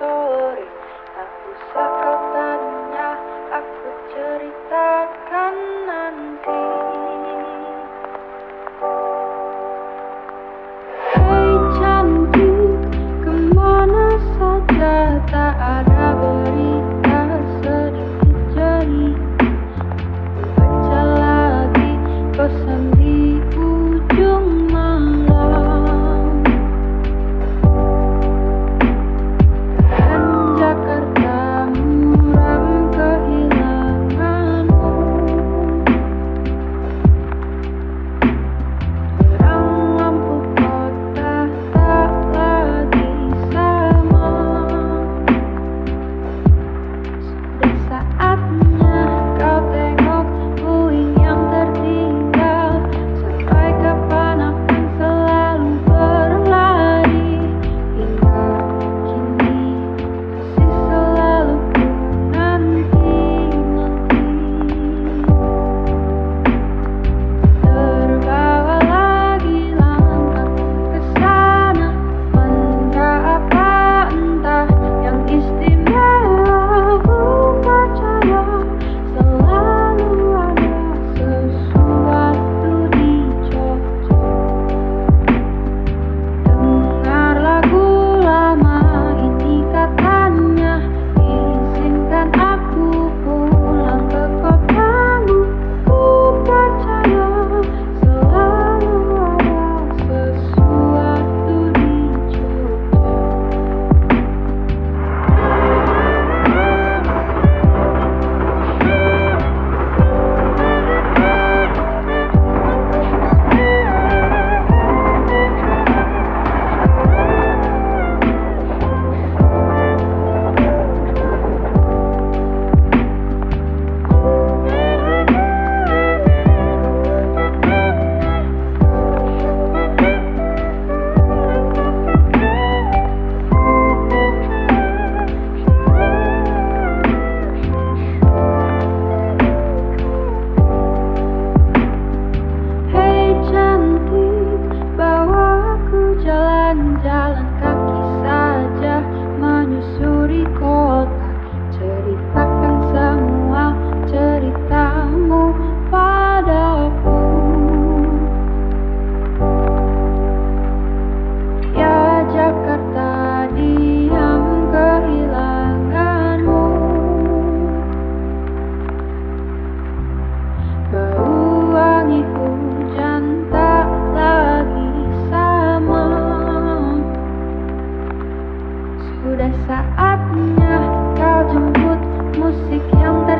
story yang ter